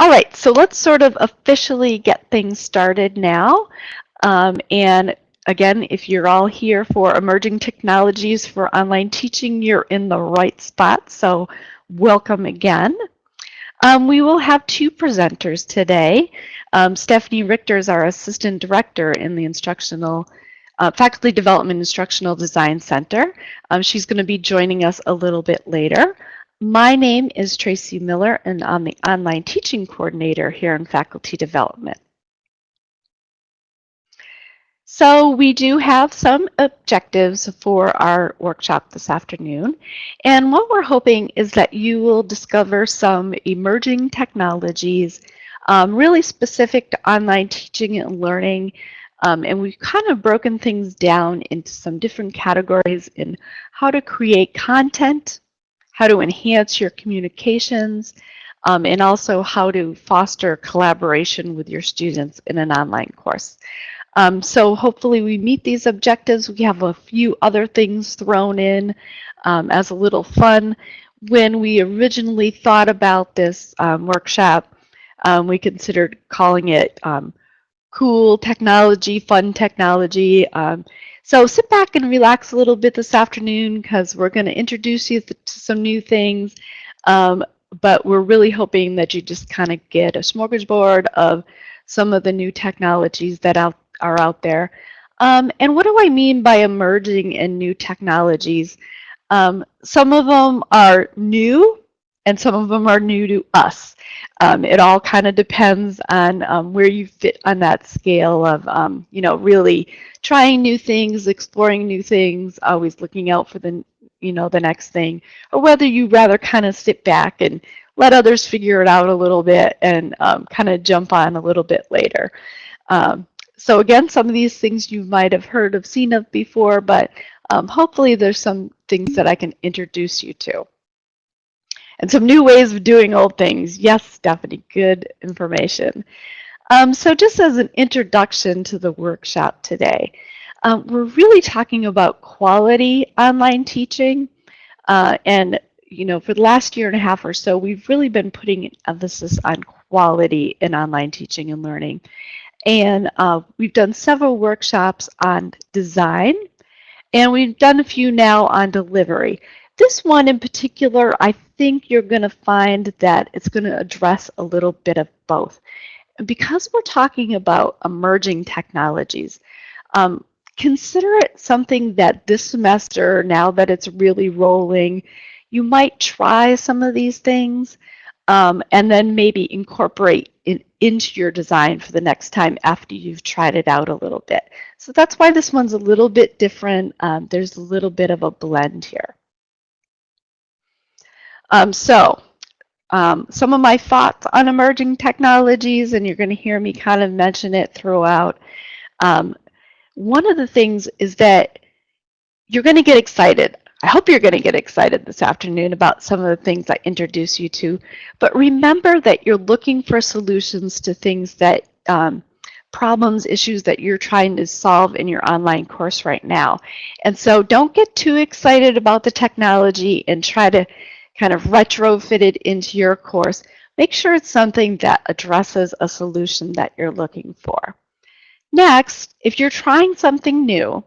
All right, so let's sort of officially get things started now. Um, and again, if you're all here for emerging technologies for online teaching, you're in the right spot. So welcome again. Um, we will have two presenters today. Um, Stephanie Richter is our Assistant Director in the Instructional uh, Faculty Development Instructional Design Center. Um, she's going to be joining us a little bit later. My name is Tracy Miller, and I'm the Online Teaching Coordinator here in Faculty Development. So we do have some objectives for our workshop this afternoon. And what we're hoping is that you will discover some emerging technologies um, really specific to online teaching and learning. Um, and we've kind of broken things down into some different categories in how to create content, how to enhance your communications, um, and also how to foster collaboration with your students in an online course. Um, so hopefully we meet these objectives. We have a few other things thrown in um, as a little fun. When we originally thought about this um, workshop, um, we considered calling it um, cool technology, fun technology. Um, so sit back and relax a little bit this afternoon because we're going to introduce you to some new things. Um, but we're really hoping that you just kind of get a smorgasbord of some of the new technologies that out, are out there. Um, and what do I mean by emerging and new technologies? Um, some of them are new and some of them are new to us. Um, it all kind of depends on um, where you fit on that scale of, um, you know, really trying new things, exploring new things, always looking out for the, you know, the next thing, or whether you rather kind of sit back and let others figure it out a little bit and um, kind of jump on a little bit later. Um, so again, some of these things you might have heard of, seen of before, but um, hopefully there's some things that I can introduce you to and some new ways of doing old things. Yes, Stephanie, good information. Um, so just as an introduction to the workshop today, um, we're really talking about quality online teaching. Uh, and, you know, for the last year and a half or so, we've really been putting emphasis on quality in online teaching and learning. And uh, we've done several workshops on design, and we've done a few now on delivery. This one in particular, I think you're going to find that it's going to address a little bit of both. Because we're talking about emerging technologies, um, consider it something that this semester, now that it's really rolling, you might try some of these things um, and then maybe incorporate it into your design for the next time after you've tried it out a little bit. So that's why this one's a little bit different. Um, there's a little bit of a blend here. Um, so um, some of my thoughts on emerging technologies, and you're going to hear me kind of mention it throughout. Um, one of the things is that you're going to get excited. I hope you're going to get excited this afternoon about some of the things I introduce you to. But remember that you're looking for solutions to things that um, problems, issues that you're trying to solve in your online course right now. And so don't get too excited about the technology and try to kind of retrofitted into your course, make sure it's something that addresses a solution that you're looking for. Next, if you're trying something new,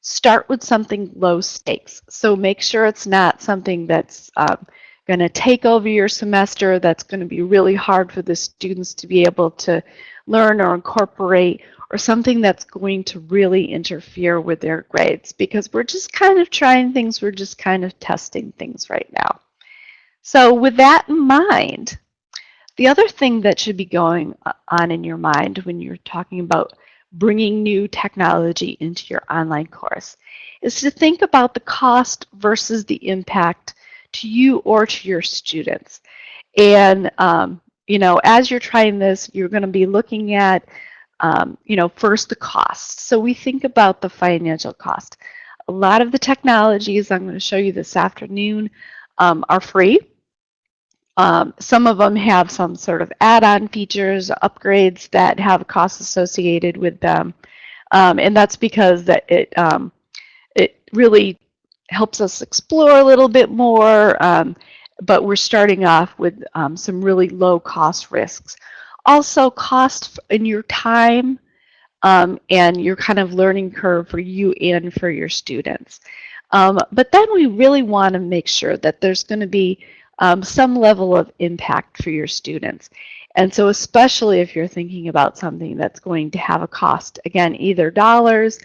start with something low stakes. So make sure it's not something that's um, going to take over your semester, that's going to be really hard for the students to be able to learn or incorporate, or something that's going to really interfere with their grades because we're just kind of trying things, we're just kind of testing things right now. So with that in mind, the other thing that should be going on in your mind when you're talking about bringing new technology into your online course is to think about the cost versus the impact to you or to your students. And, um, you know, as you're trying this, you're going to be looking at, um, you know, first the cost. So we think about the financial cost. A lot of the technologies I'm going to show you this afternoon um, are free. Um, some of them have some sort of add-on features, upgrades that have costs associated with them. Um, and that's because that it, um, it really helps us explore a little bit more. Um, but we're starting off with um, some really low cost risks. Also cost in your time um, and your kind of learning curve for you and for your students. But then we really want to make sure that there's going to be um, some level of impact for your students. And so especially if you're thinking about something that's going to have a cost, again, either dollars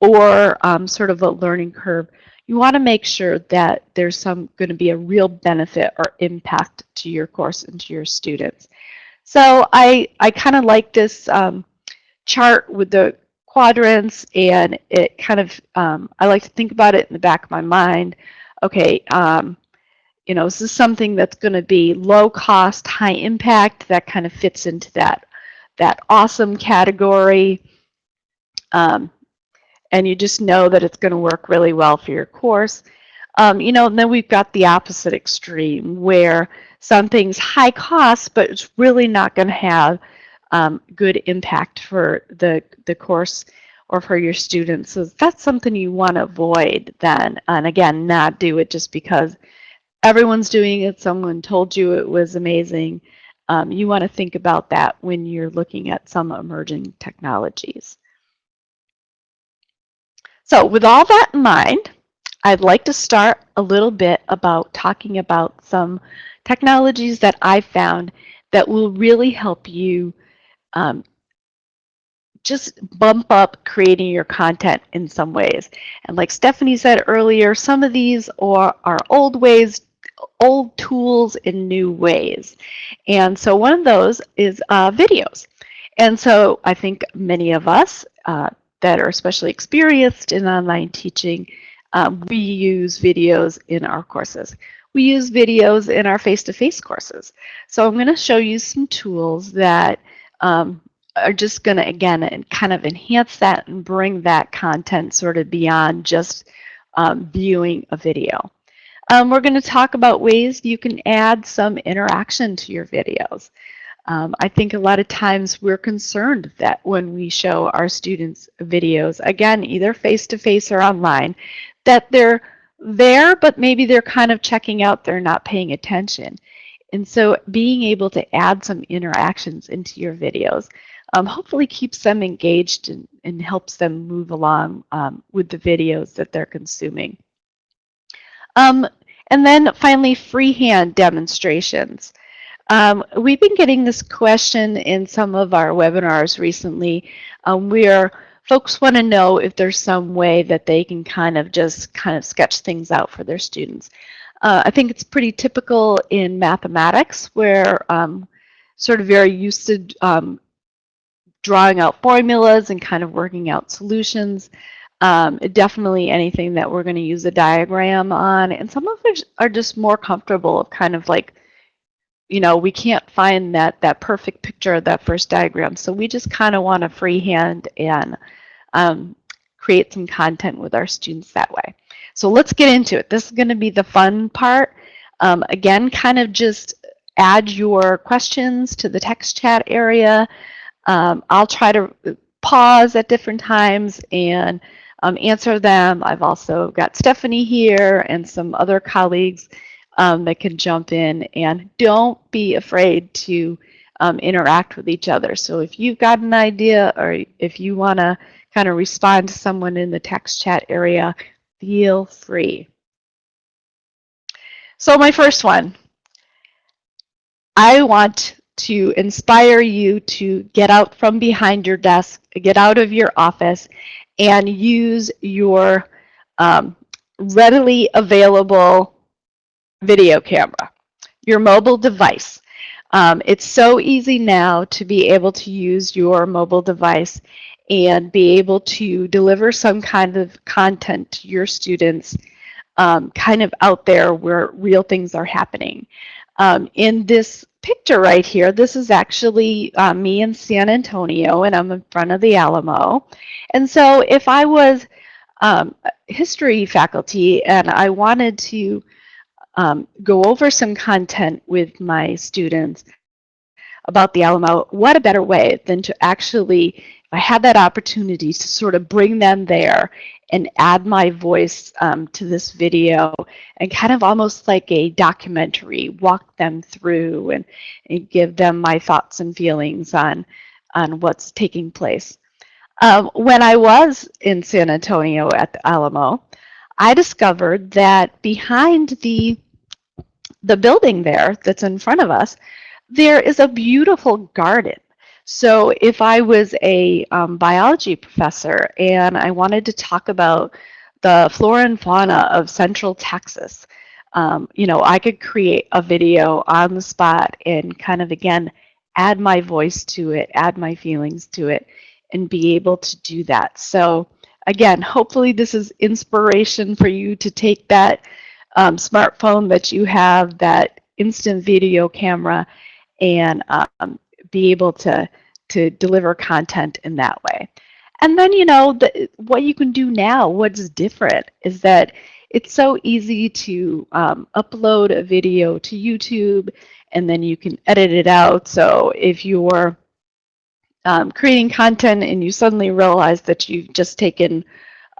or um, sort of a learning curve, you want to make sure that there's some going to be a real benefit or impact to your course and to your students. So I, I kind of like this um, chart with the quadrants and it kind of, um, I like to think about it in the back of my mind. Okay, um, you know, this is something that's going to be low cost, high impact. That kind of fits into that, that awesome category. Um, and you just know that it's going to work really well for your course. Um, you know, and then we've got the opposite extreme where something's high cost, but it's really not going to have um, good impact for the, the course or for your students. So that's something you want to avoid then. And again, not do it just because everyone's doing it. Someone told you it was amazing. Um, you want to think about that when you're looking at some emerging technologies. So with all that in mind, I'd like to start a little bit about talking about some technologies that I found that will really help you um, just bump up creating your content in some ways. And like Stephanie said earlier, some of these are, are old ways, old tools in new ways. And so one of those is uh, videos. And so I think many of us uh, that are especially experienced in online teaching, um, we use videos in our courses. We use videos in our face-to-face -face courses. So I'm going to show you some tools that um, are just going to, again, kind of enhance that and bring that content sort of beyond just um, viewing a video. Um, we're going to talk about ways you can add some interaction to your videos. Um, I think a lot of times we're concerned that when we show our students videos, again, either face-to-face -face or online, that they're there, but maybe they're kind of checking out, they're not paying attention. And so being able to add some interactions into your videos um, hopefully keeps them engaged and, and helps them move along um, with the videos that they're consuming. Um, and then finally, freehand demonstrations. Um, we've been getting this question in some of our webinars recently um, where folks want to know if there's some way that they can kind of just kind of sketch things out for their students. Uh, I think it's pretty typical in mathematics where um, sort of very used to um, drawing out formulas and kind of working out solutions. Um, definitely anything that we're going to use a diagram on. And some of us are just more comfortable of kind of like you know, we can't find that, that perfect picture of that first diagram. So we just kind of want to freehand and um, create some content with our students that way. So let's get into it. This is going to be the fun part. Um, again, kind of just add your questions to the text chat area. Um, I'll try to pause at different times and um, answer them. I've also got Stephanie here and some other colleagues um, that can jump in and don't be afraid to um, interact with each other. So if you've got an idea or if you want to kind of respond to someone in the text chat area, feel free. So my first one, I want to inspire you to get out from behind your desk, get out of your office, and use your um, readily available video camera, your mobile device. Um, it's so easy now to be able to use your mobile device and be able to deliver some kind of content to your students um, kind of out there where real things are happening. Um, in this picture right here, this is actually uh, me in San Antonio and I'm in front of the Alamo. And so if I was um, history faculty and I wanted to um, go over some content with my students about the Alamo, what a better way than to actually I had that opportunity to sort of bring them there and add my voice um, to this video and kind of almost like a documentary, walk them through and, and give them my thoughts and feelings on, on what's taking place. Um, when I was in San Antonio at the Alamo, I discovered that behind the, the building there that's in front of us, there is a beautiful garden. So if I was a um, biology professor and I wanted to talk about the flora and fauna of central Texas, um, you know, I could create a video on the spot and kind of, again, add my voice to it, add my feelings to it, and be able to do that. So again, hopefully this is inspiration for you to take that um, smartphone that you have, that instant video camera, and um, be able to, to deliver content in that way. And then, you know, the, what you can do now, what's different is that it's so easy to um, upload a video to YouTube and then you can edit it out. So if you're um, creating content and you suddenly realize that you've just taken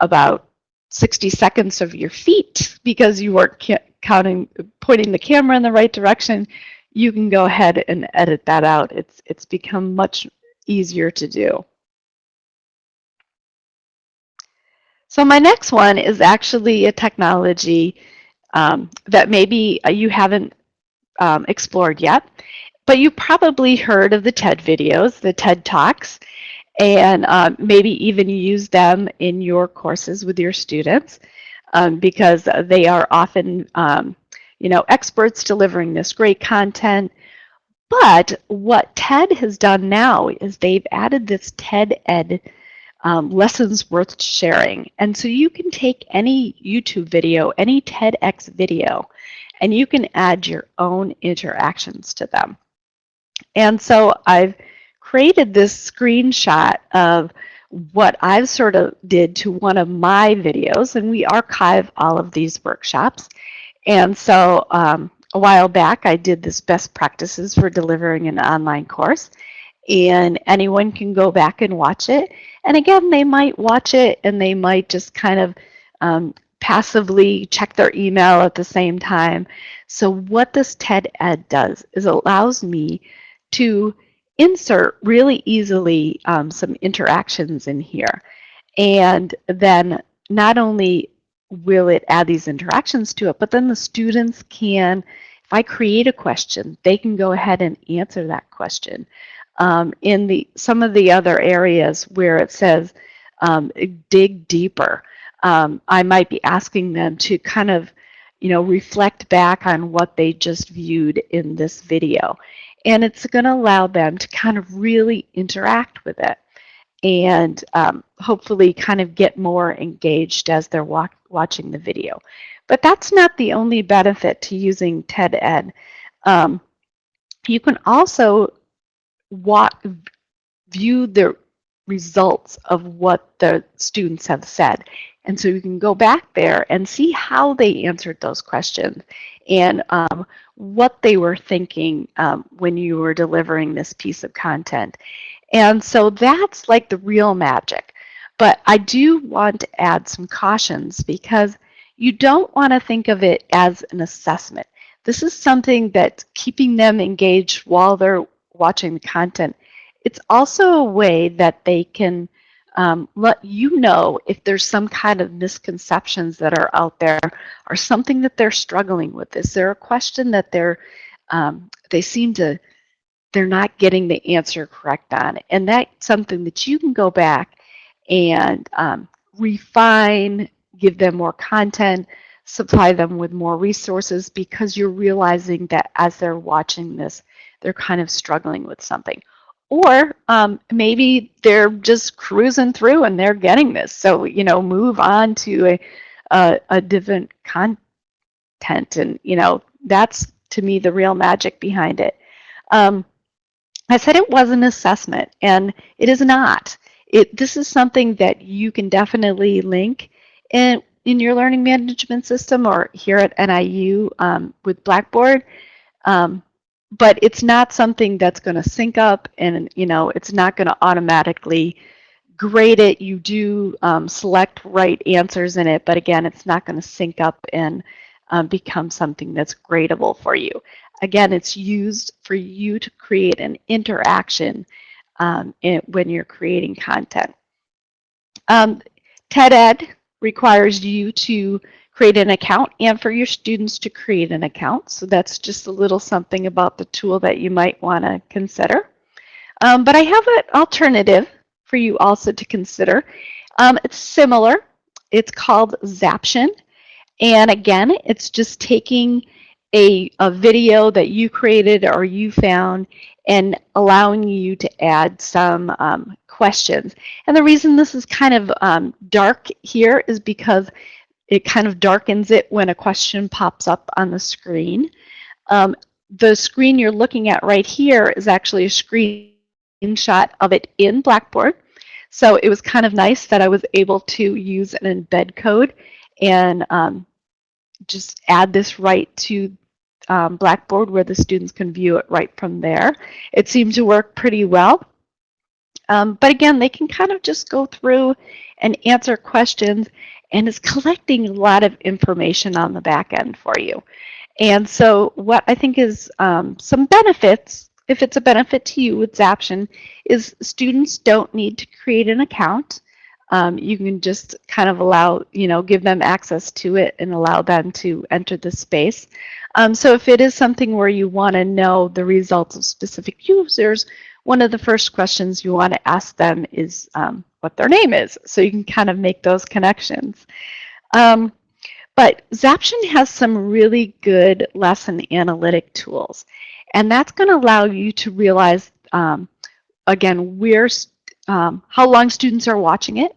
about 60 seconds of your feet because you weren't counting, pointing the camera in the right direction, you can go ahead and edit that out. It's, it's become much easier to do. So my next one is actually a technology um, that maybe you haven't um, explored yet, but you probably heard of the TED videos, the TED Talks, and uh, maybe even use them in your courses with your students um, because they are often um, you know, experts delivering this great content. But what TED has done now is they've added this TED Ed um, lessons worth sharing. And so you can take any YouTube video, any TEDx video, and you can add your own interactions to them. And so I've created this screenshot of what I've sort of did to one of my videos, and we archive all of these workshops. And so um, a while back, I did this best practices for delivering an online course. And anyone can go back and watch it. And again, they might watch it and they might just kind of um, passively check their email at the same time. So what this TED Ed does is allows me to insert really easily um, some interactions in here. And then not only will it add these interactions to it? But then the students can, if I create a question, they can go ahead and answer that question. Um, in the some of the other areas where it says um, dig deeper, um, I might be asking them to kind of, you know, reflect back on what they just viewed in this video. And it's going to allow them to kind of really interact with it and um, hopefully kind of get more engaged as they're watching the video. But that's not the only benefit to using TED Ed. Um, you can also view the results of what the students have said. And so you can go back there and see how they answered those questions and um, what they were thinking um, when you were delivering this piece of content. And so that's like the real magic. But I do want to add some cautions because you don't want to think of it as an assessment. This is something that's keeping them engaged while they're watching the content. It's also a way that they can um, let you know if there's some kind of misconceptions that are out there or something that they're struggling with. Is there a question that they're um, they seem to they're not getting the answer correct on. And that's something that you can go back and um, refine, give them more content, supply them with more resources because you're realizing that as they're watching this, they're kind of struggling with something. Or um, maybe they're just cruising through and they're getting this. So, you know, move on to a, a, a different content. And, you know, that's to me the real magic behind it. Um, I said it was an assessment, and it is not. It, this is something that you can definitely link in, in your learning management system or here at NIU um, with Blackboard. Um, but it's not something that's going to sync up and, you know, it's not going to automatically grade it, you do um, select right answers in it, but again, it's not going to sync up and um, become something that's gradable for you. Again, it's used for you to create an interaction um, in, when you're creating content. Um, TED-Ed requires you to create an account and for your students to create an account. So that's just a little something about the tool that you might want to consider. Um, but I have an alternative for you also to consider. Um, it's similar. It's called Zaption. And again, it's just taking a, a video that you created or you found and allowing you to add some um, questions. And the reason this is kind of um, dark here is because it kind of darkens it when a question pops up on the screen. Um, the screen you're looking at right here is actually a screenshot of it in Blackboard. So it was kind of nice that I was able to use an embed code and um, just add this right to um, Blackboard where the students can view it right from there. It seemed to work pretty well. Um, but again, they can kind of just go through and answer questions and it's collecting a lot of information on the back end for you. And so what I think is um, some benefits, if it's a benefit to you with Zaption, is students don't need to create an account. Um, you can just kind of allow, you know, give them access to it and allow them to enter the space. Um, so if it is something where you want to know the results of specific users, one of the first questions you want to ask them is um, what their name is. So you can kind of make those connections. Um, but Zaption has some really good lesson analytic tools. And that's going to allow you to realize, um, again, where, um, how long students are watching it.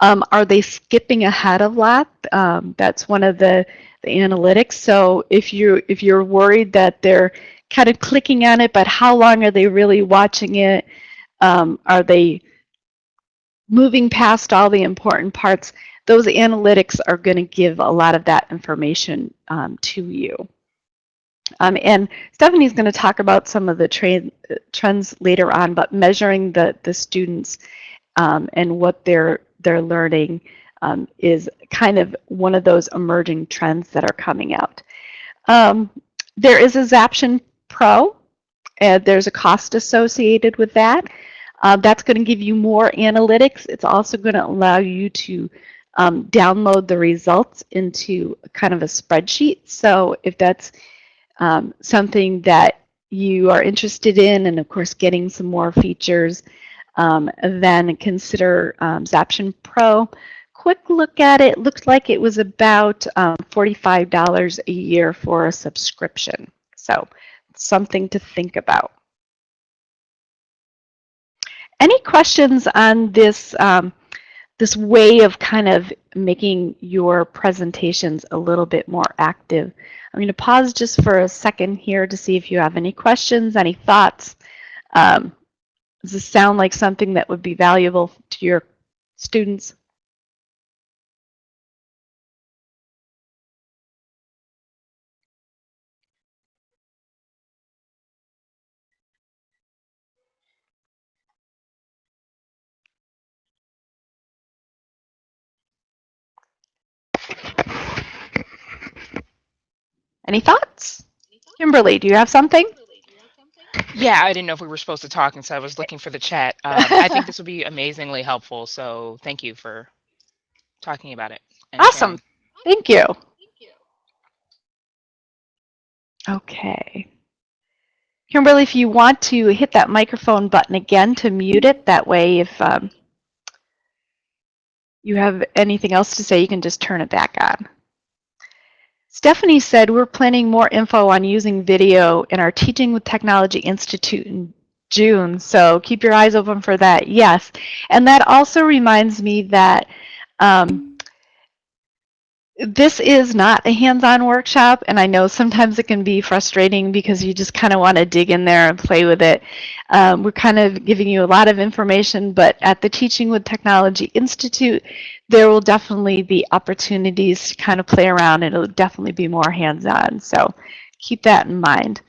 Um, are they skipping ahead of lot? Um, that's one of the, the analytics. So if, you, if you're worried that they're kind of clicking on it, but how long are they really watching it? Um, are they moving past all the important parts? Those analytics are going to give a lot of that information um, to you. Um, and Stephanie's going to talk about some of the trends later on, but measuring the, the students um, and what they're, they're learning um, is kind of one of those emerging trends that are coming out. Um, there is a Zaption Pro. and there's a cost associated with that. Uh, that's going to give you more analytics. It's also going to allow you to um, download the results into kind of a spreadsheet. So if that's um, something that you are interested in, and of course getting some more features, um, then consider um, Zaption Pro. Quick look at it, looked like it was about um, $45 a year for a subscription. So something to think about. Any questions on this, um, this way of kind of making your presentations a little bit more active? I'm going to pause just for a second here to see if you have any questions, any thoughts. Um, does this sound like something that would be valuable to your students? Any thoughts? Kimberly, do you have something? Yeah, I didn't know if we were supposed to talk, and so I was looking for the chat. Um, I think this would be amazingly helpful, so thank you for talking about it. Awesome. Thank you. Okay. Kimberly, if you want to hit that microphone button again to mute it, that way if um, you have anything else to say, you can just turn it back on. Stephanie said we're planning more info on using video in our Teaching with Technology Institute in June, so keep your eyes open for that, yes. And that also reminds me that um, this is not a hands-on workshop, and I know sometimes it can be frustrating because you just kind of want to dig in there and play with it. Um, we're kind of giving you a lot of information, but at the Teaching with Technology Institute, there will definitely be opportunities to kind of play around. And it'll definitely be more hands-on, so keep that in mind.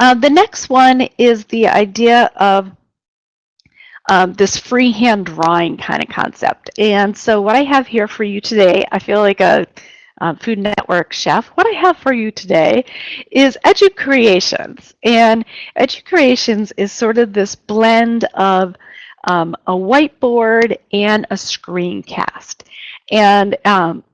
Uh, the next one is the idea of um, this freehand drawing kind of concept. And so what I have here for you today, I feel like a um, Food Network chef. What I have for you today is EduCreations. And EduCreations is sort of this blend of um, a whiteboard and a screencast. And um,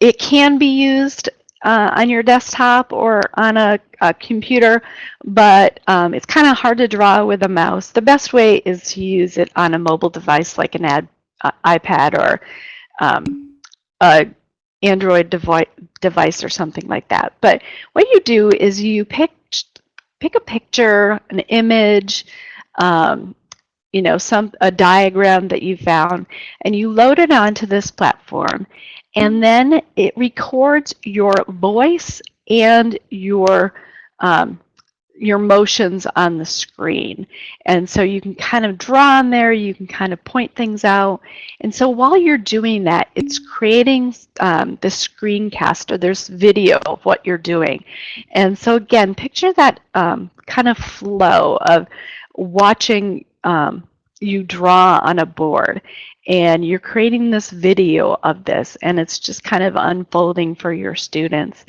it can be used uh, on your desktop or on a, a computer, but um, it's kind of hard to draw with a mouse. The best way is to use it on a mobile device like an ad, uh, iPad or um, a Android devi device or something like that. But what you do is you pick pick a picture, an image, um, you know, some a diagram that you found, and you load it onto this platform, and then it records your voice and your um, your motions on the screen. And so you can kind of draw on there, you can kind of point things out. And so while you're doing that, it's creating um, the screencast or there's video of what you're doing. And so again, picture that um, kind of flow of watching um, you draw on a board and you're creating this video of this and it's just kind of unfolding for your students.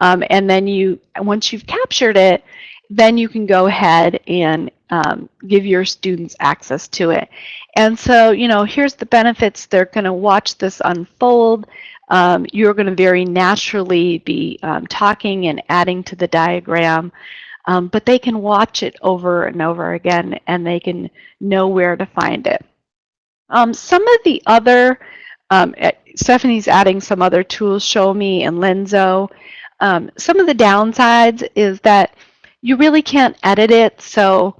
Um, and then you, once you've captured it, then you can go ahead and um, give your students access to it. And so, you know, here's the benefits. They're going to watch this unfold. Um, you're going to very naturally be um, talking and adding to the diagram. Um, but they can watch it over and over again and they can know where to find it. Um, some of the other, um, eh, Stephanie's adding some other tools, Show Me and Lenzo. Um, some of the downsides is that you really can't edit it. So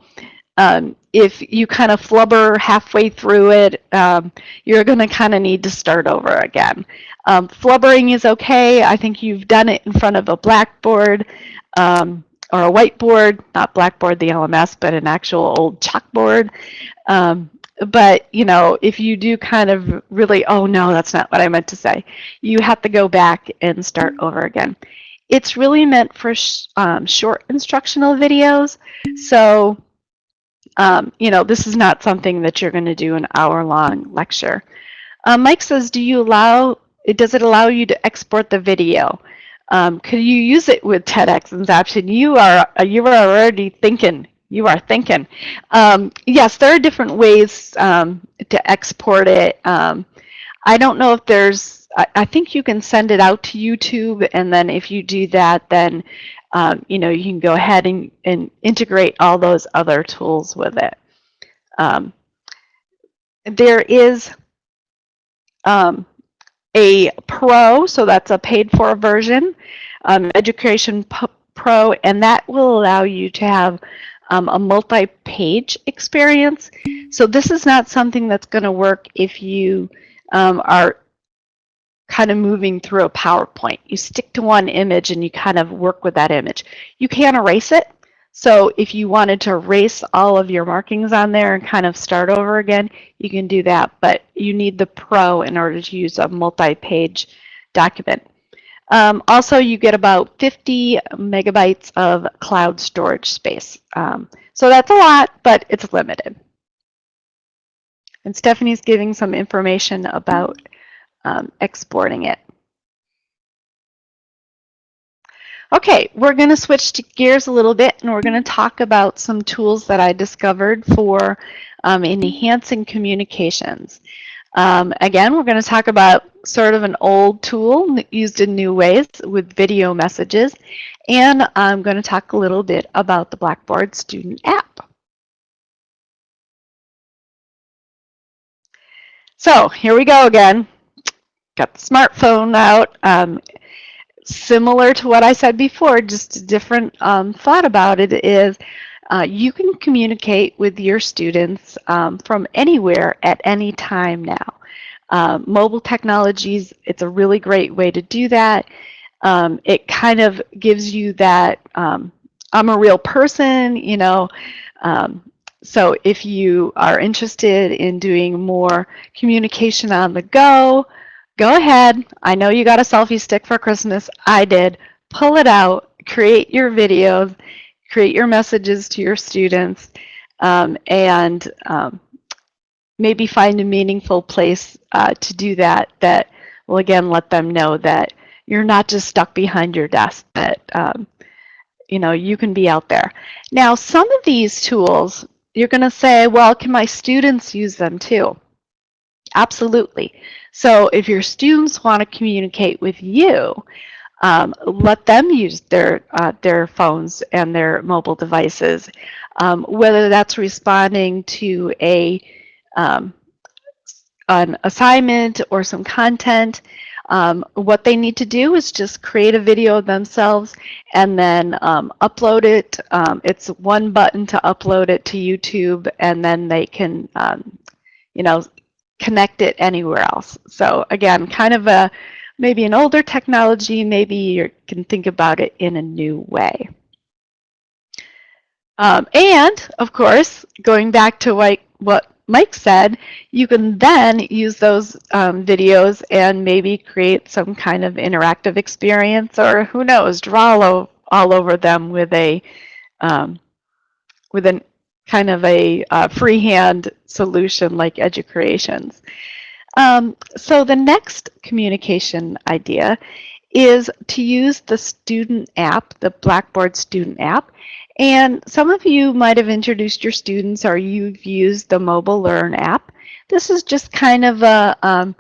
um, if you kind of flubber halfway through it, um, you're going to kind of need to start over again. Um, flubbering is okay. I think you've done it in front of a blackboard or a whiteboard, not blackboard, the LMS, but an actual old chalkboard. Um, but you know if you do kind of really oh no that's not what i meant to say you have to go back and start over again it's really meant for sh um, short instructional videos. So, um, you know, this is not something that you're going to do an hour-long lecture. Um, Mike says, do you allow, does it allow you to export the video? Um, could you use it with TEDx and Zaption? You are, you are already thinking, you are thinking. Um, yes, there are different ways um, to export it. I don't know if there's I, I think you can send it out to YouTube, and then if you do that, then um, you know you can go ahead and, and integrate all those other tools with it. Um, there is um, a Pro, so that's a paid-for version, um, Educreations Pro, and that will allow you to have um, a multi-page experience. So this is not something that's going to work if you um, are kind of moving through a PowerPoint. You stick to one image and you kind of work with that image. You can erase it. So if you wanted to erase all of your markings on there and kind of start over again, you can do that. But you need the Pro in order to use a multi-page document. Um, also, you get about 50 megabytes of cloud storage space. Um, so that's a lot, but it's limited. And Stephanie's giving some information about um, exporting it. Okay, we're going to switch to gears a little bit and we're going to talk about some tools that I discovered for um, enhancing communications. Um, again, we're going to talk about sort of an old tool used in new ways with video messages. And I'm going to talk a little bit about the Blackboard Student app. So here we go again got the smartphone out. Um, similar to what I said before, just a different um, thought about it is uh, you can communicate with your students um, from anywhere at any time now. Uh, mobile technologies, it's a really great way to do that. Um, it kind of gives you that um, I'm a real person, you know, um, so if you are interested in doing more communication on the go, go ahead. I know you got a selfie stick for Christmas. I did. Pull it out, create your videos, create your messages to your students, um, and um, maybe find a meaningful place uh, to do that that will again let them know that you're not just stuck behind your desk, that um, you know you can be out there. Now, some of these tools, you're going to say, well, can my students use them too? Absolutely. So if your students want to communicate with you, um, let them use their uh, their phones and their mobile devices, um, whether that's responding to a um, an assignment or some content. Um, what they need to do is just create a video themselves and then um, upload it. Um, it's one button to upload it to YouTube, and then they can, you know, connect it anywhere else. So again, kind of a maybe an older technology. Maybe you can think about it in a new way. Um, and of course, going back to what, what Mike said, you can then use those um, videos and maybe create some kind of interactive experience or who knows, draw all, all over them with a um, with a kind of a uh, freehand solution like EduCreations. Um, so the next communication idea is to use the student app, the Blackboard student app, and some of you might have introduced your students or you've used the Mobile Learn app. This is just kind of a um,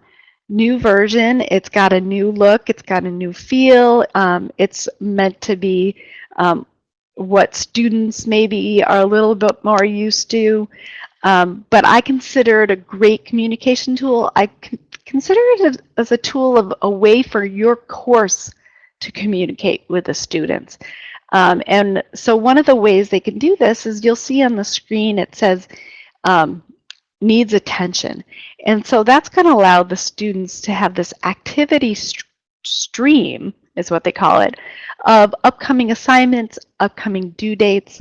new version. It's got a new look. It's got a new feel. Um, it's meant to be um, what students maybe are a little bit more used to. Um, but I consider it a great communication tool. I consider it as a tool of a way for your course to communicate with the students. Um, and so one of the ways they can do this is you'll see on the screen it says um, needs attention. And so that's going to allow the students to have this activity st stream, is what they call it, of upcoming assignments, upcoming due dates,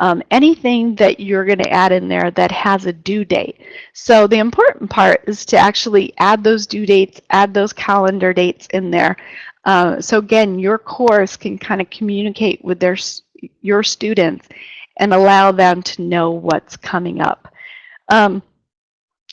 um, anything that you're going to add in there that has a due date. So the important part is to actually add those due dates, add those calendar dates in there. Uh, so again, your course can kind of communicate with their your students and allow them to know what's coming up. Um,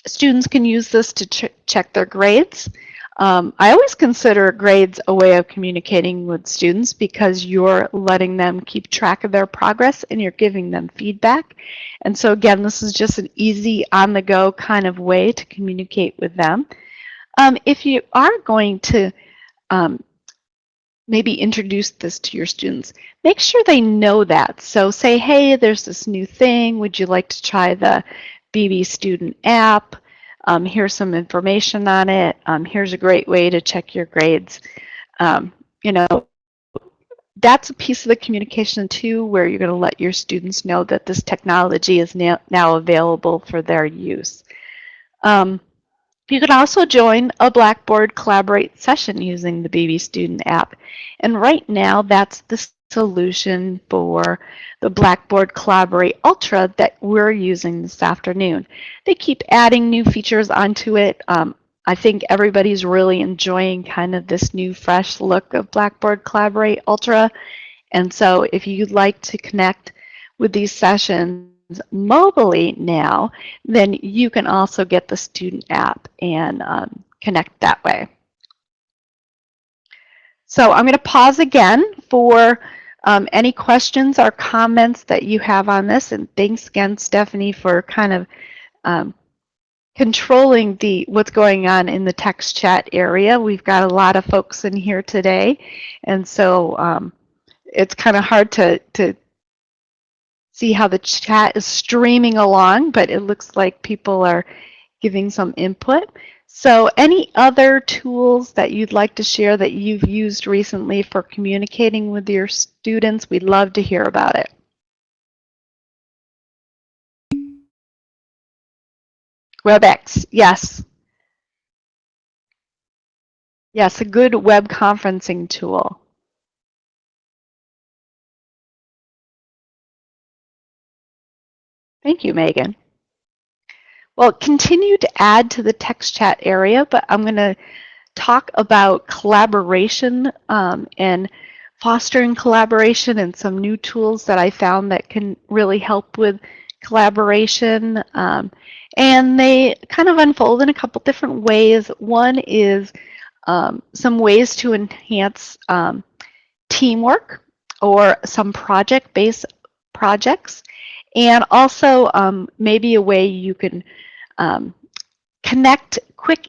students can use this to ch check their grades. Um, I always consider grades a way of communicating with students because you're letting them keep track of their progress and you're giving them feedback. And so again, this is just an easy on-the-go kind of way to communicate with them. Um, if you are going to um, maybe introduce this to your students, make sure they know that. So say, hey, there's this new thing. Would you like to try the BB Student app? Um, here's some information on it. Um, here's a great way to check your grades. Um, you know, that's a piece of the communication too, where you're going to let your students know that this technology is now, now available for their use. Um, you can also join a Blackboard Collaborate session using the BB Student app. And right now, that's the solution for the Blackboard Collaborate Ultra that we're using this afternoon. They keep adding new features onto it. Um, I think everybody's really enjoying kind of this new fresh look of Blackboard Collaborate Ultra. And so if you'd like to connect with these sessions mobily now, then you can also get the student app and um, connect that way. So I'm going to pause again for um, any questions or comments that you have on this. And thanks again, Stephanie, for kind of um, controlling the what's going on in the text chat area. We've got a lot of folks in here today. And so um, it's kind of hard to, to see how the chat is streaming along, but it looks like people are giving some input. So any other tools that you'd like to share that you've used recently for communicating with your students, we'd love to hear about it. WebEx, yes. Yes, a good web conferencing tool. Thank you, Megan. Well, continue to add to the text chat area, but I'm going to talk about collaboration um, and fostering collaboration and some new tools that I found that can really help with collaboration. Um, And they kind of unfold in a couple different ways. One is um, some ways to enhance um, teamwork or some project-based projects. And also um, maybe a way you can um, connect quick,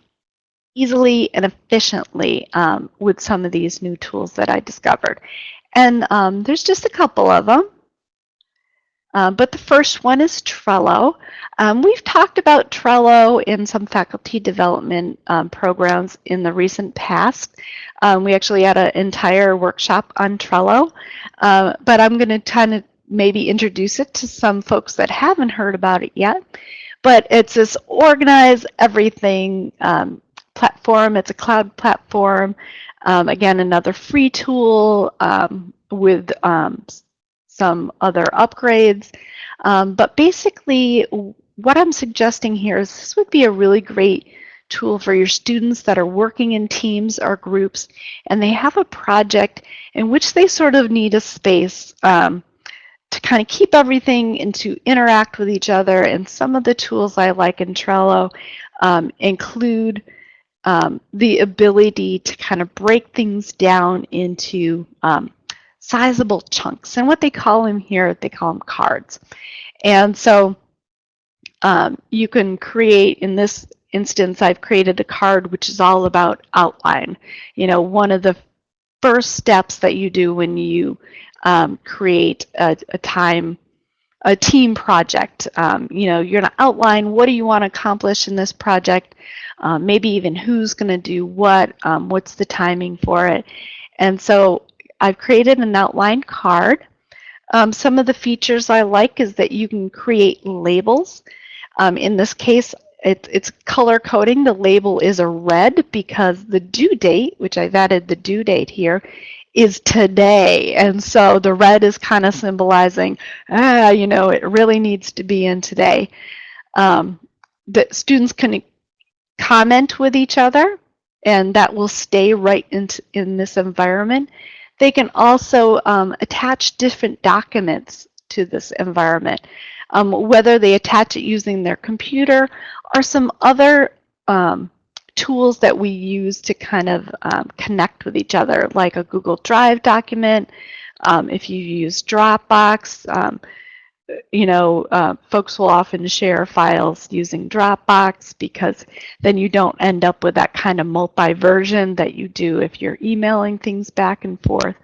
easily, and efficiently um, with some of these new tools that I discovered. And um, there's just a couple of them. Uh, but the first one is Trello. Um, we've talked about Trello in some faculty development um, programs in the recent past. Um, we actually had an entire workshop on Trello, uh, but I'm going to kind of maybe introduce it to some folks that haven't heard about it yet. But it's this organize everything um, platform. It's a cloud platform. Um, again, another free tool um, with some other upgrades. Um, but basically, what I'm suggesting here is this would be a really great tool for your students that are working in teams or groups and they have a project in which they sort of need a space um, to kind of keep everything and to interact with each other. And some of the tools I like in Trello um, include um, the ability to kind of break things down into um, sizable chunks. And what they call them here, they call them cards. And so um, you can create, in this instance, I've created a card which is all about outline. You know, one of the first steps that you do when you um, create a, a, time, a team project. Um, you know, you're going to outline what do you want to accomplish in this project, um, maybe even who's going to do what, um, what's the timing for it. And so I've created an outline card. Um, some of the features I like is that you can create labels. Um, in this case, it, it's color coding. The label is a red because the due date, which I've added the due date here, is today. And so the red is kind of symbolizing, ah, you know, it really needs to be in today. Um, the students can comment with each other and that will stay right into in this environment. They can also um, attach different documents to this environment, um, whether they attach it using their computer or some other um, tools that we use to kind of um, connect with each other, like a Google Drive document. Um, if you use Dropbox, um, you know, uh, folks will often share files using Dropbox because then you don't end up with that kind of multi-version that you do if you're emailing things back and forth.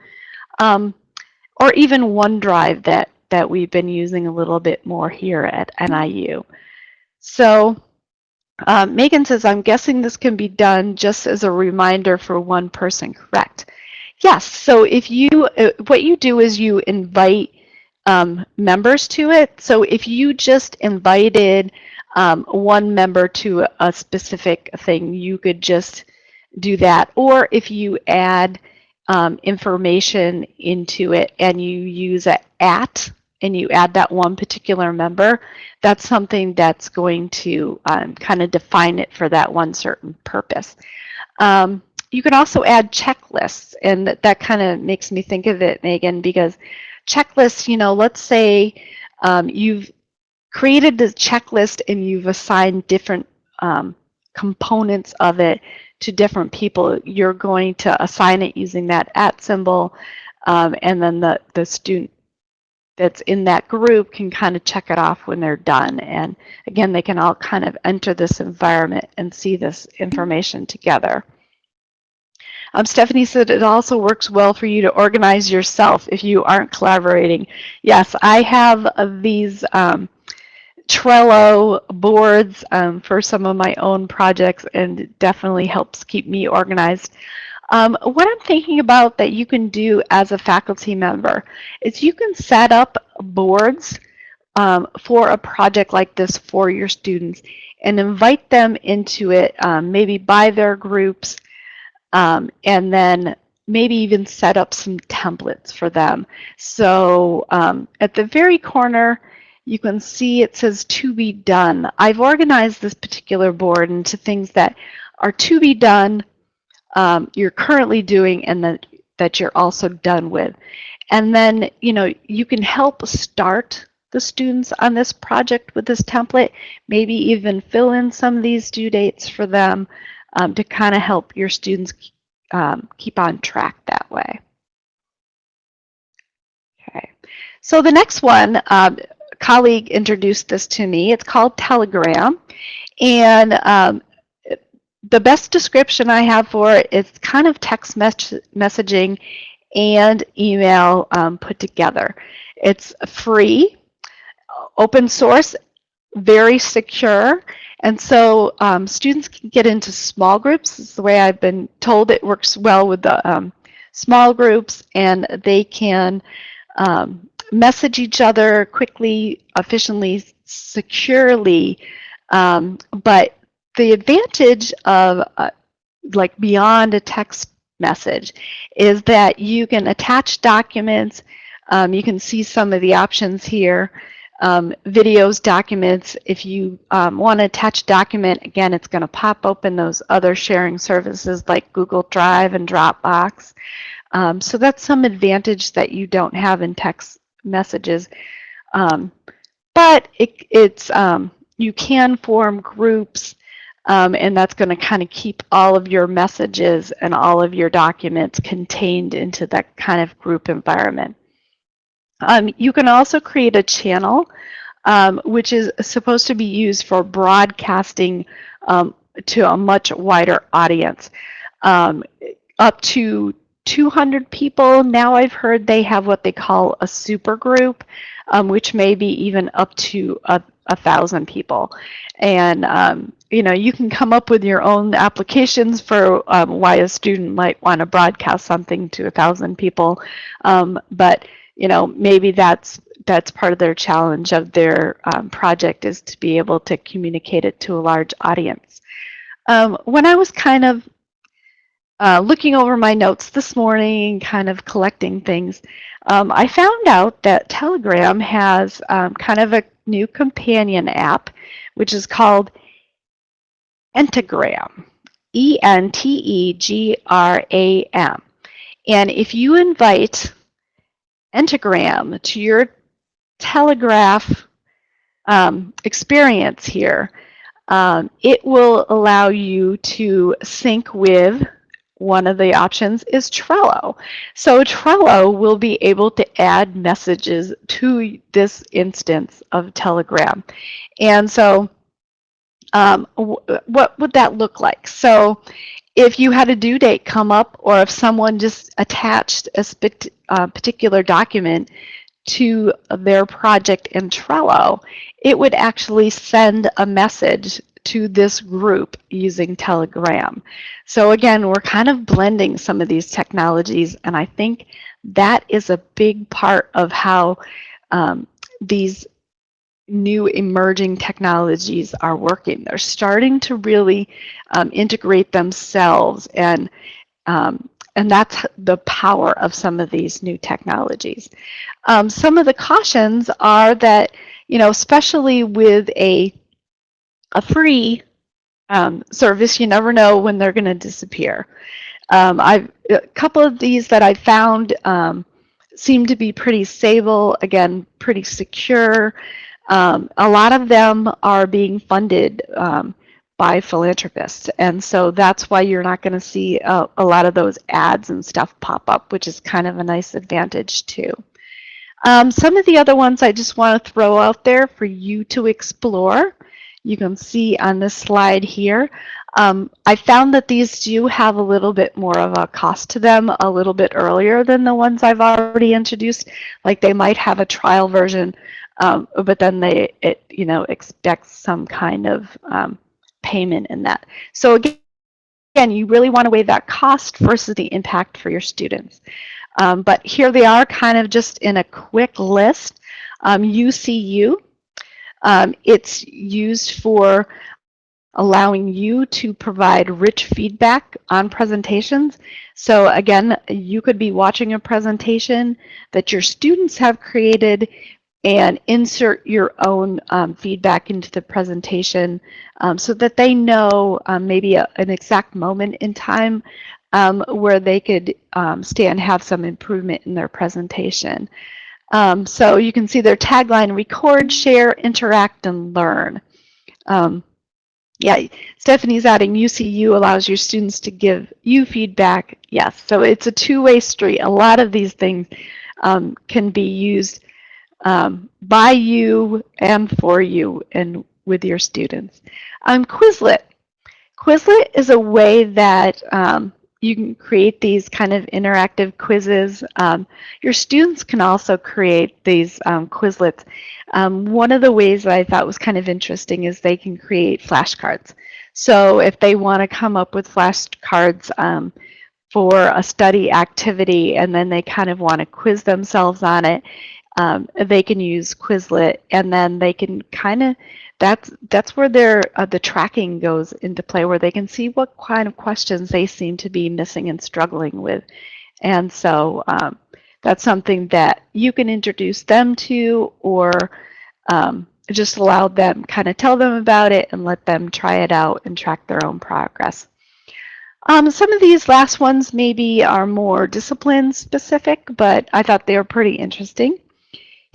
Um, or even OneDrive that, that we've been using a little bit more here at NIU. So um, Megan says, I'm guessing this can be done just as a reminder for one person, correct? Yes, so if you, uh, what you do is you invite um, members to it. So if you just invited um, one member to a specific thing, you could just do that. Or if you add um, information into it and you use a at and you add that one particular member, that's something that's going to um, kind of define it for that one certain purpose. Um, you can also add checklists, and that, that kind of makes me think of it, Megan, because checklists, you know, let's say um, you've created the checklist and you've assigned different um, components of it to different people. You're going to assign it using that at symbol, um, and then the, the student that's in that group can kind of check it off when they're done. And again, they can all kind of enter this environment and see this information together. Um, Stephanie said it also works well for you to organize yourself if you aren't collaborating. Yes, I have uh, these um, Trello boards um, for some of my own projects and it definitely helps keep me organized. Um, what I'm thinking about that you can do as a faculty member is you can set up boards um, for a project like this for your students and invite them into it, um, maybe by their groups, um, and then maybe even set up some templates for them. So um, at the very corner, you can see it says to be done. I've organized this particular board into things that are to be done, um, you're currently doing, and that, that you're also done with. And then, you know, you can help start the students on this project with this template, maybe even fill in some of these due dates for them um, to kind of help your students um, keep on track that way. Okay, so the next one, um, colleague introduced this to me. It's called Telegram. And um, the best description I have for it is kind of text mes messaging and email um, put together. It's free, open source, very secure, and so um, students can get into small groups. The way I've been told it works well with the um, small groups, and they can um, message each other quickly, efficiently, securely. Um, but the advantage of uh, like beyond a text message is that you can attach documents. Um, you can see some of the options here. Um, videos, documents. If you um, want to attach document, again, it's going to pop open those other sharing services like Google Drive and Dropbox. Um, so that's some advantage that you don't have in text messages. Um, but it, it's um, you can form groups um, and that's going to kind of keep all of your messages and all of your documents contained into that kind of group environment. Um, you can also create a channel um, which is supposed to be used for broadcasting um, to a much wider audience. Um, up to 200 people. Now I've heard they have what they call a super group, um, which may be even up to a, a thousand people. And um, you know, you can come up with your own applications for um, why a student might want to broadcast something to a thousand people. Um, but you know, maybe that's that's part of their challenge of their um, project is to be able to communicate it to a large audience. Um, when I was kind of uh, looking over my notes this morning, kind of collecting things, um, I found out that Telegram has um, kind of a new companion app, which is called Entagram, E-N-T-E-G-R-A-M. And if you invite Entagram to your Telegraph um, experience here, um, it will allow you to sync with one of the options is Trello. So Trello will be able to add messages to this instance of Telegram. And so um, what would that look like? So if you had a due date come up or if someone just attached a uh, particular document to their project in Trello, it would actually send a message to this group using Telegram. So again, we're kind of blending some of these technologies, and I think that is a big part of how um, these new emerging technologies are working. They're starting to really um, integrate themselves and um, and that's the power of some of these new technologies. Um, some of the cautions are that, you know, especially with a a free um, service, you never know when they're going to disappear. Um, I've a couple of these that I found um, seem to be pretty stable, again, pretty secure. Um, a lot of them are being funded um, by philanthropists, and so that's why you're not going to see a, a, lot of those ads and stuff pop up, which is kind of a nice advantage too. Um, some of the other ones I just want to throw out there for you to explore you can see on this slide here. Um, I found that these do have a little bit more of a cost to them a little bit earlier than the ones I've already introduced. Like they might have a trial version, um, but then they, it, you know, expects some kind of um, payment in that. So again, again, you really want to weigh that cost versus the impact for your students. Um, but here they are kind of just in a quick list. Um, YouSeeU um, it's used for allowing you to provide rich feedback on presentations. So again, you could be watching a presentation that your students have created and insert your own um, feedback into the presentation um, so that they know um, maybe a, an exact moment in time um, where they could um, stay and have some improvement in their presentation. Um, so you can see their tagline, record, share, interact, and learn. Um, yeah, Stephanie's adding YouSeeU allows your students to give you feedback. Yes, so it's a two-way street. A lot of these things can be used um, by you and for you and with your students. Um, Quizlet. Quizlet is a way that um, you can create these kind of interactive quizzes. Um, your students can also create these um, Quizlets. Um, one of the ways that I thought was kind of interesting is they can create flashcards. So if they want to come up with flashcards um, for a study activity and then they kind of want to quiz themselves on it, um, they can use Quizlet and then they can kind of that's that's where their uh, the tracking goes into play where they can see what kind of questions they seem to be missing and struggling with. And so um, that's something that you can introduce them to or um, just allow them kind of tell them about it and let them try it out and track their own progress. Um, some of these last ones maybe are more discipline specific but I thought they were pretty interesting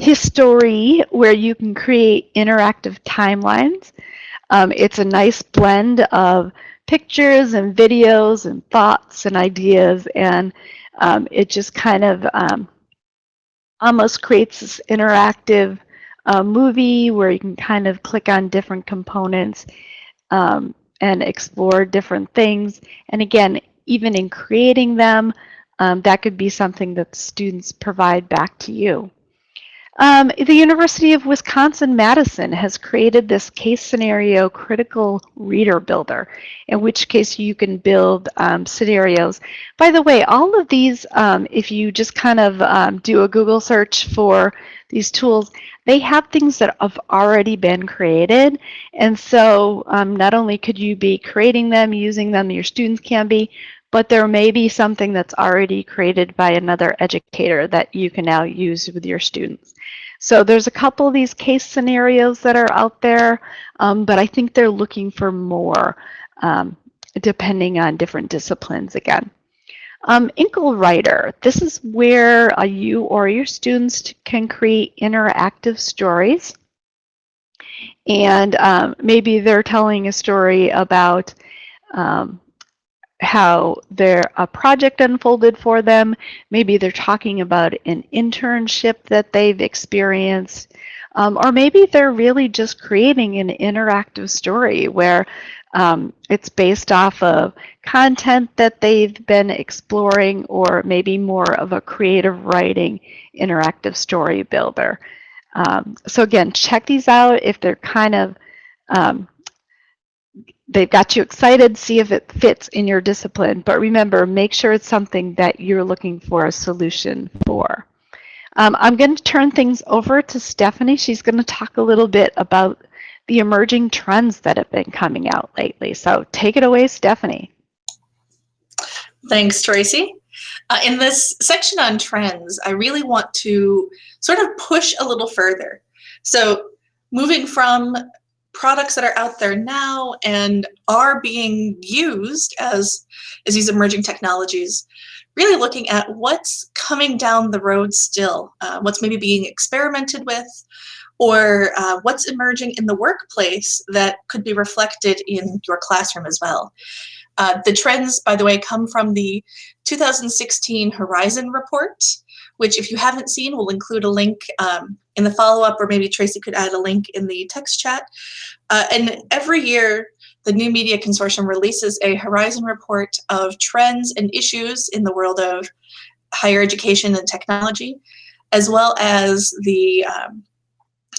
HSTRY, where you can create interactive timelines. Um, it's a nice blend of pictures and videos and thoughts and ideas, and um, it just kind of um, almost creates this interactive uh, movie where you can kind of click on different components um, and explore different things. And again, even in creating them, um, that could be something that students provide back to you. Um, the University of Wisconsin-Madison has created this case scenario critical reader builder, in which case you can build um, scenarios. By the way, all of these, um, if you just kind of um, do a Google search for these tools, they have things that have already been created. And so um, not only could you be creating them, using them, your students can be, but there may be something that's already created by another educator that you can now use with your students. So there's a couple of these case scenarios that are out there, um, but I think they're looking for more um, depending on different disciplines again. Um, Inkle Writer, this is where uh, you or your students can create interactive stories. And um, maybe they're telling a story about um, how their a project unfolded for them. Maybe they're talking about an internship that they've experienced. Um, or maybe they're really just creating an interactive story where um, it's based off of content that they've been exploring or maybe more of a creative writing interactive story builder. Um, so again, check these out if they're kind of um, they've got you excited, see if it fits in your discipline. But remember, make sure it's something that you're looking for a solution for. Um, I'm going to turn things over to Stephanie. She's going to talk a little bit about the emerging trends that have been coming out lately. So take it away, Stephanie. Thanks, Tracy. Uh, in this section on trends, I really want to sort of push a little further. So moving from products that are out there now and are being used as, as these emerging technologies, really looking at what's coming down the road still, uh, what's maybe being experimented with, or uh, what's emerging in the workplace that could be reflected in your classroom as well. Uh, the trends, by the way, come from the 2016 Horizon Report, which if you haven't seen, we'll include a link um, in the follow-up, or maybe Tracy could add a link in the text chat. Uh, and every year, the New Media Consortium releases a Horizon report of trends and issues in the world of higher education and technology, as well as the um,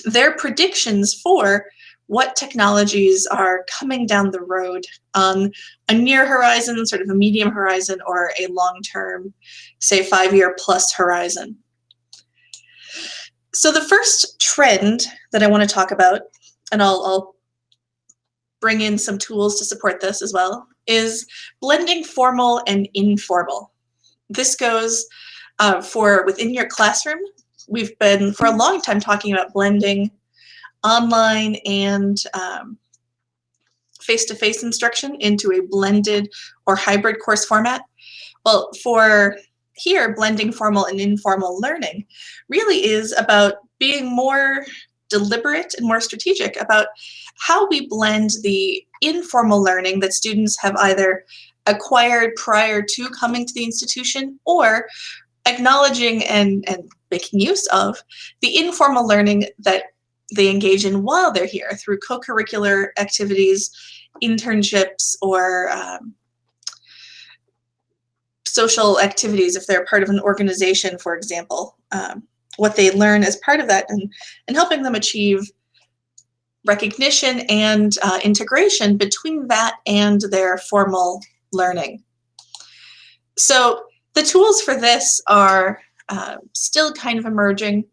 their predictions for what technologies are coming down the road on a near horizon, sort of a medium horizon, or a long-term, say five-year plus horizon. So the first trend that I want to talk about, and I'll, I'll bring in some tools to support this as well, is blending formal and informal. This goes uh, for within your classroom. We've been for a long time talking about blending online and um, face-to-face -face instruction into a blended or hybrid course format. Well, for here, blending formal and informal learning, really is about being more deliberate and more strategic about how we blend the informal learning that students have either acquired prior to coming to the institution or acknowledging and, and making use of the informal learning that they engage in while they're here through co-curricular activities, internships, or um, social activities if they're part of an organization, for example. Um, what they learn as part of that and, and helping them achieve recognition and uh, integration between that and their formal learning. So the tools for this are uh, still kind of emerging.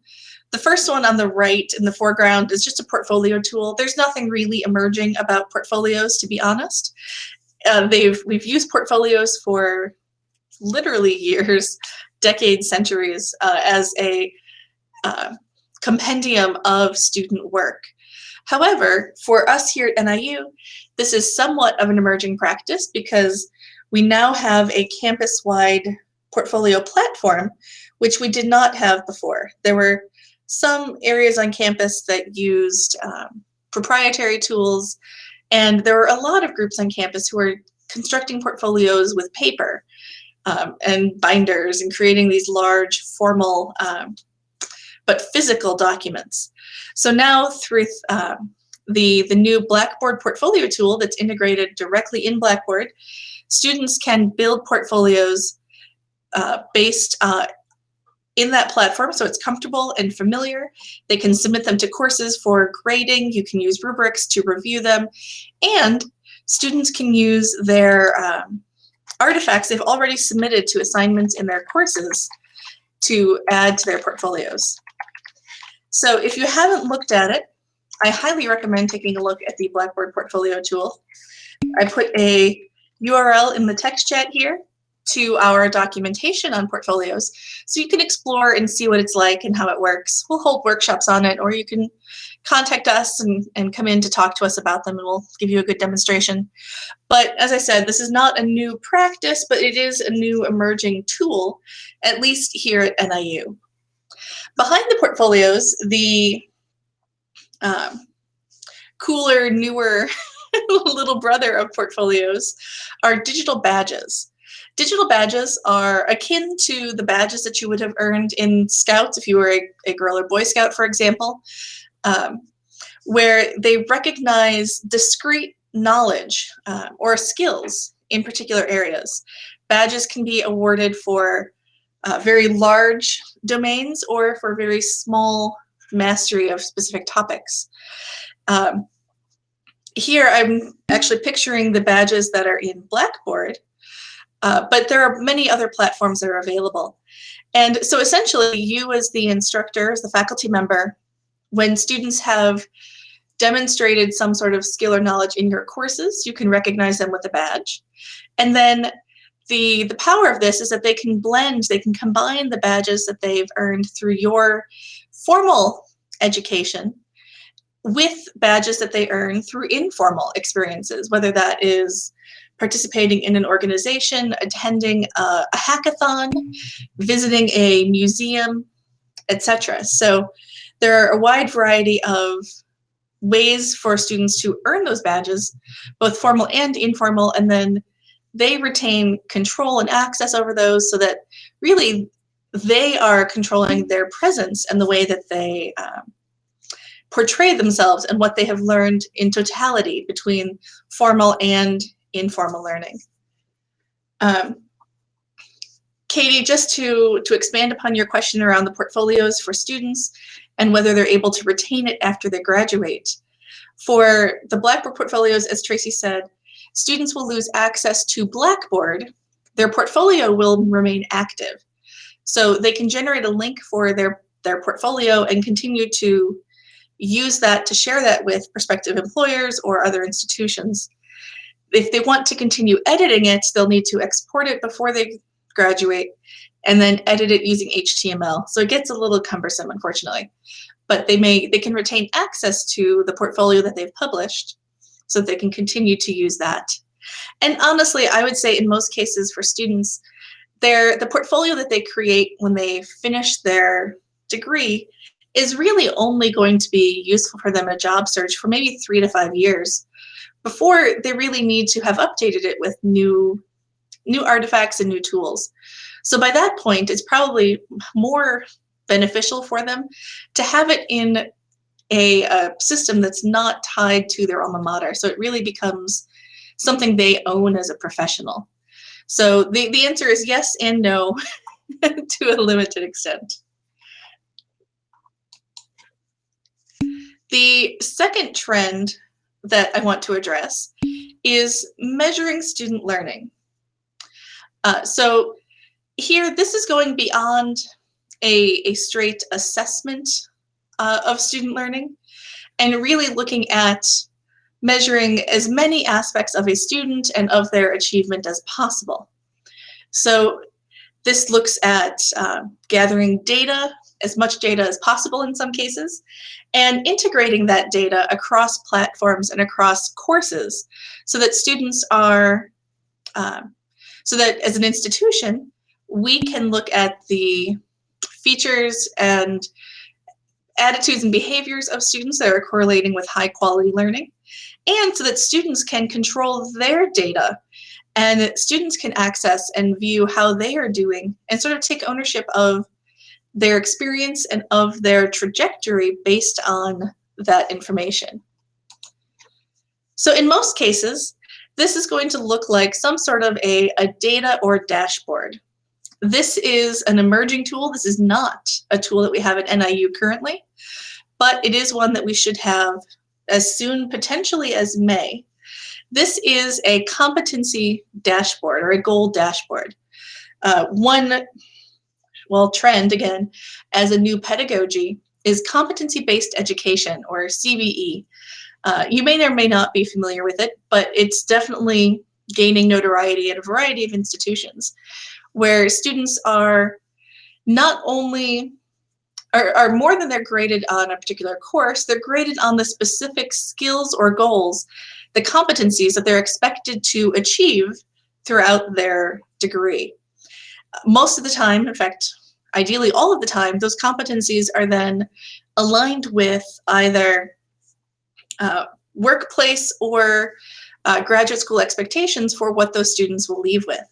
The first one on the right in the foreground is just a portfolio tool. There's nothing really emerging about portfolios, to be honest. Uh, they've we've used portfolios for literally years, decades, centuries uh, as a uh, compendium of student work. However, for us here at NIU, this is somewhat of an emerging practice because we now have a campus-wide portfolio platform, which we did not have before. There were some areas on campus that used um, proprietary tools, and there were a lot of groups on campus who were constructing portfolios with paper um, and binders and creating these large formal um, but physical documents. So now through um, the, the new Blackboard portfolio tool that's integrated directly in Blackboard, students can build portfolios uh, based uh, in that platform so it's comfortable and familiar. They can submit them to courses for grading. You can use rubrics to review them. And students can use their um, artifacts they've already submitted to assignments in their courses to add to their portfolios. So if you haven't looked at it, I highly recommend taking a look at the Blackboard Portfolio tool. I put a URL in the text chat here to our documentation on portfolios so you can explore and see what it's like and how it works. We'll hold workshops on it or you can contact us and, and come in to talk to us about them and we'll give you a good demonstration. But as I said, this is not a new practice, but it is a new emerging tool, at least here at NIU. Behind the portfolios, the um, cooler, newer little brother of portfolios are digital badges. Digital badges are akin to the badges that you would have earned in Scouts if you were a, a Girl or Boy Scout, for example, um, where they recognize discrete knowledge uh, or skills in particular areas. Badges can be awarded for uh, very large domains or for very small mastery of specific topics. Um, here I'm actually picturing the badges that are in Blackboard, uh, but there are many other platforms that are available. And so essentially you as the instructor, as the faculty member, when students have demonstrated some sort of skill or knowledge in your courses, you can recognize them with a badge. And then the, the power of this is that they can blend, they can combine the badges that they've earned through your formal education with badges that they earn through informal experiences, whether that is participating in an organization, attending a, a hackathon, visiting a museum, etc. So there are a wide variety of ways for students to earn those badges, both formal and informal, and then they retain control and access over those so that really they are controlling their presence and the way that they um, portray themselves and what they have learned in totality between formal and informal learning. Um, Katie, just to, to expand upon your question around the portfolios for students and whether they're able to retain it after they graduate. For the Blackboard portfolios, as Tracy said, students will lose access to Blackboard. Their portfolio will remain active. So they can generate a link for their, their portfolio and continue to use that to share that with prospective employers or other institutions. If they want to continue editing it, they'll need to export it before they graduate and then edit it using HTML. So it gets a little cumbersome, unfortunately. But they may they can retain access to the portfolio that they've published so they can continue to use that. And honestly, I would say in most cases for students, their the portfolio that they create when they finish their degree is really only going to be useful for them in a job search for maybe three to five years before they really need to have updated it with new new artifacts and new tools. So by that point, it's probably more beneficial for them to have it in a, a, system that's not tied to their alma mater. So it really becomes something they own as a professional. So the, the answer is yes and no to a limited extent. The second trend that I want to address is measuring student learning. Uh, so here, this is going beyond a, a straight assessment uh, of student learning and really looking at measuring as many aspects of a student and of their achievement as possible. So this looks at uh, gathering data, as much data as possible in some cases, and integrating that data across platforms and across courses so that students are, uh, so that as an institution, we can look at the features and attitudes and behaviors of students that are correlating with high quality learning, and so that students can control their data and students can access and view how they are doing and sort of take ownership of their experience and of their trajectory based on that information. So in most cases, this is going to look like some sort of a, a data or dashboard. This is an emerging tool. This is not a tool that we have at NIU currently, but it is one that we should have as soon potentially as May. This is a competency dashboard or a goal dashboard. Uh, one well, trend again, as a new pedagogy is competency-based education or CBE. Uh, you may or may not be familiar with it, but it's definitely gaining notoriety at a variety of institutions where students are not only are, are more than they're graded on a particular course, they're graded on the specific skills or goals, the competencies that they're expected to achieve throughout their degree. Most of the time, in fact, ideally all of the time, those competencies are then aligned with either uh, workplace or uh, graduate school expectations for what those students will leave with.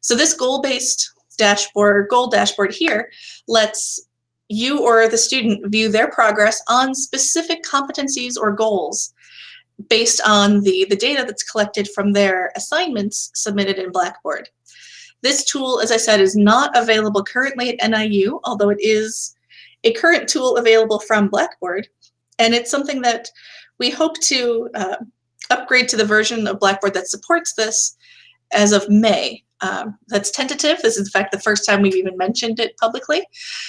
So this goal-based dashboard, goal dashboard here, lets you or the student view their progress on specific competencies or goals based on the, the data that's collected from their assignments submitted in Blackboard. This tool, as I said, is not available currently at NIU, although it is a current tool available from Blackboard. And it's something that we hope to uh, upgrade to the version of Blackboard that supports this as of May. Um, that's tentative. This is, in fact, the first time we've even mentioned it publicly.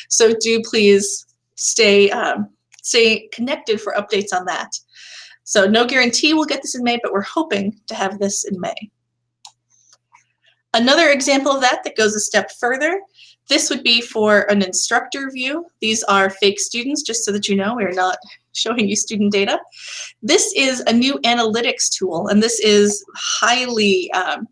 So do please stay, um, stay connected for updates on that. So no guarantee we'll get this in May, but we're hoping to have this in May. Another example of that that goes a step further, this would be for an instructor view. These are fake students, just so that you know, we're not showing you student data. This is a new analytics tool, and this is highly, um,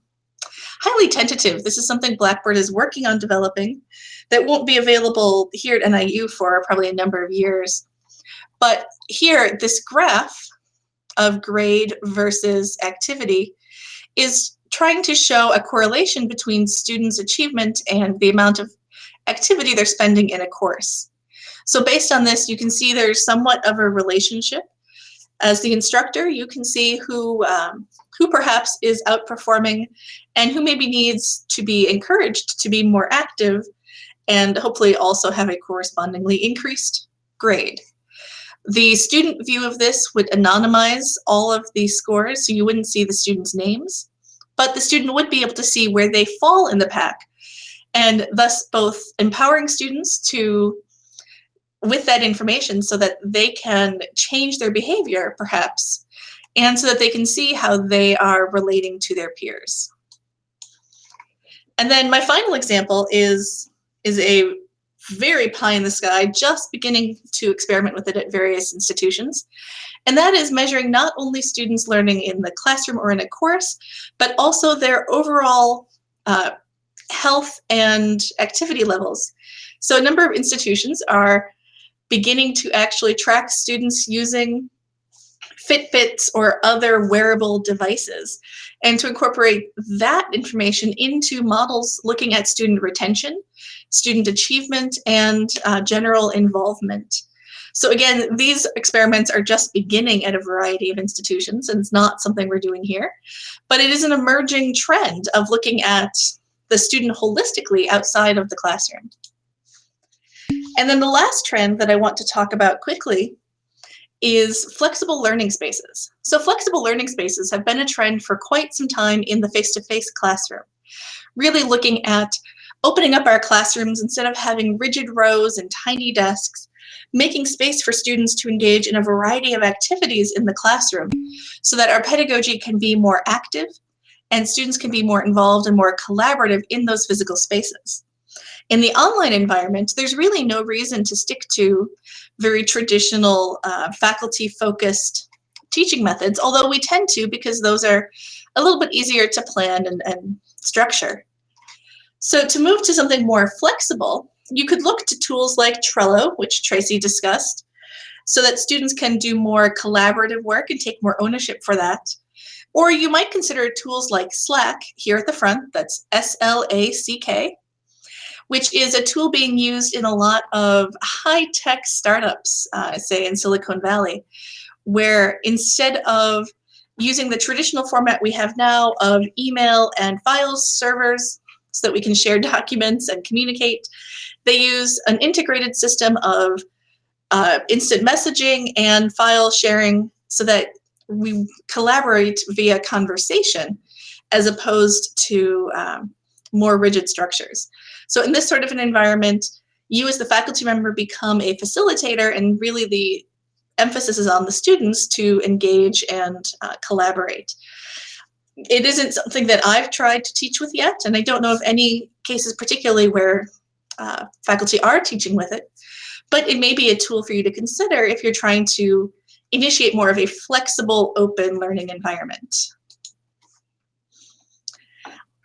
highly tentative. This is something Blackboard is working on developing that won't be available here at NIU for probably a number of years. But here, this graph of grade versus activity is trying to show a correlation between students' achievement and the amount of activity they're spending in a course. So based on this, you can see there's somewhat of a relationship. As the instructor, you can see who, um, who perhaps is outperforming and who maybe needs to be encouraged to be more active and hopefully also have a correspondingly increased grade. The student view of this would anonymize all of the scores, so you wouldn't see the students' names but the student would be able to see where they fall in the pack and thus both empowering students to with that information so that they can change their behavior perhaps and so that they can see how they are relating to their peers. And then my final example is, is a very pie in the sky, just beginning to experiment with it at various institutions. And that is measuring not only students learning in the classroom or in a course, but also their overall uh, health and activity levels. So a number of institutions are beginning to actually track students using Fitbits or other wearable devices and to incorporate that information into models looking at student retention, student achievement, and uh, general involvement. So again, these experiments are just beginning at a variety of institutions and it's not something we're doing here, but it is an emerging trend of looking at the student holistically outside of the classroom. And then the last trend that I want to talk about quickly is flexible learning spaces. So flexible learning spaces have been a trend for quite some time in the face-to-face -face classroom, really looking at opening up our classrooms instead of having rigid rows and tiny desks, making space for students to engage in a variety of activities in the classroom so that our pedagogy can be more active and students can be more involved and more collaborative in those physical spaces. In the online environment, there's really no reason to stick to very traditional uh, faculty-focused teaching methods, although we tend to because those are a little bit easier to plan and, and structure. So to move to something more flexible, you could look to tools like Trello, which Tracy discussed, so that students can do more collaborative work and take more ownership for that. Or you might consider tools like Slack here at the front, that's S-L-A-C-K, which is a tool being used in a lot of high-tech startups, uh, say in Silicon Valley, where instead of using the traditional format we have now of email and files servers so that we can share documents and communicate, they use an integrated system of uh, instant messaging and file sharing so that we collaborate via conversation as opposed to um, more rigid structures. So in this sort of an environment, you as the faculty member become a facilitator and really the emphasis is on the students to engage and uh, collaborate. It isn't something that I've tried to teach with yet, and I don't know of any cases particularly where uh, faculty are teaching with it, but it may be a tool for you to consider if you're trying to initiate more of a flexible, open learning environment.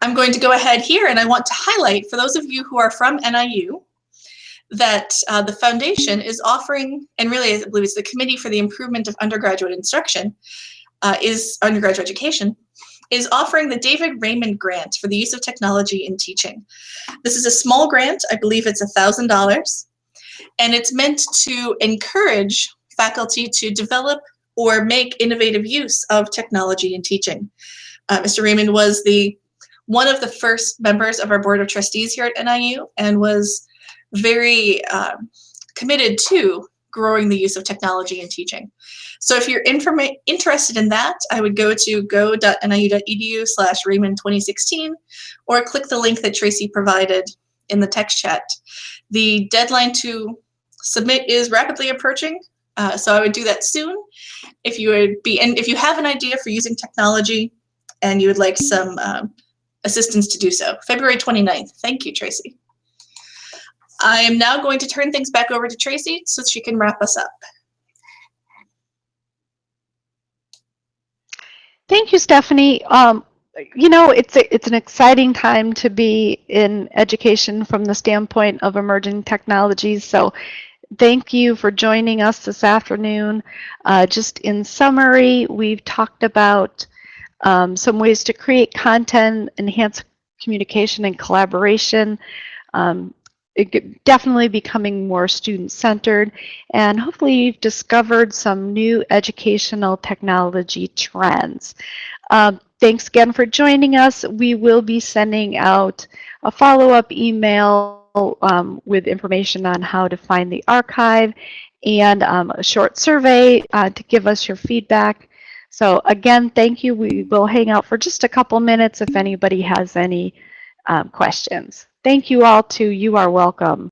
I'm going to go ahead here and I want to highlight for those of you who are from NIU that uh, the foundation is offering, and really I believe it's the Committee for the Improvement of Undergraduate Instruction, uh, is undergraduate education, is offering the David Raymond Grant for the use of technology in teaching. This is a small grant, I believe it's $1,000, and it's meant to encourage faculty to develop or make innovative use of technology in teaching. Uh, Mr. Raymond was the one of the first members of our board of trustees here at NIU and was very um, committed to growing the use of technology in teaching. So if you're interested in that, I would go to go.niu.edu slash Raymond 2016 or click the link that Tracy provided in the text chat. The deadline to submit is rapidly approaching, uh, so I would do that soon. If you would be, and if you have an idea for using technology and you would like some um, assistance to do so. February 29th. Thank you, Tracy. I am now going to turn things back over to Tracy so she can wrap us up. Thank you, Stephanie. Um, you know, it's a, it's an exciting time to be in education from the standpoint of emerging technologies. So thank you for joining us this afternoon. Uh, just in summary, we've talked about um, some ways to create content, enhance communication and collaboration, um, definitely becoming more student-centered, and hopefully you've discovered some new educational technology trends. Um, thanks again for joining us. We will be sending out a follow-up email um, with information on how to find the archive and um, a short survey uh, to give us your feedback. So again, thank you. We will hang out for just a couple minutes if anybody has any um, questions. Thank you all too. You are welcome.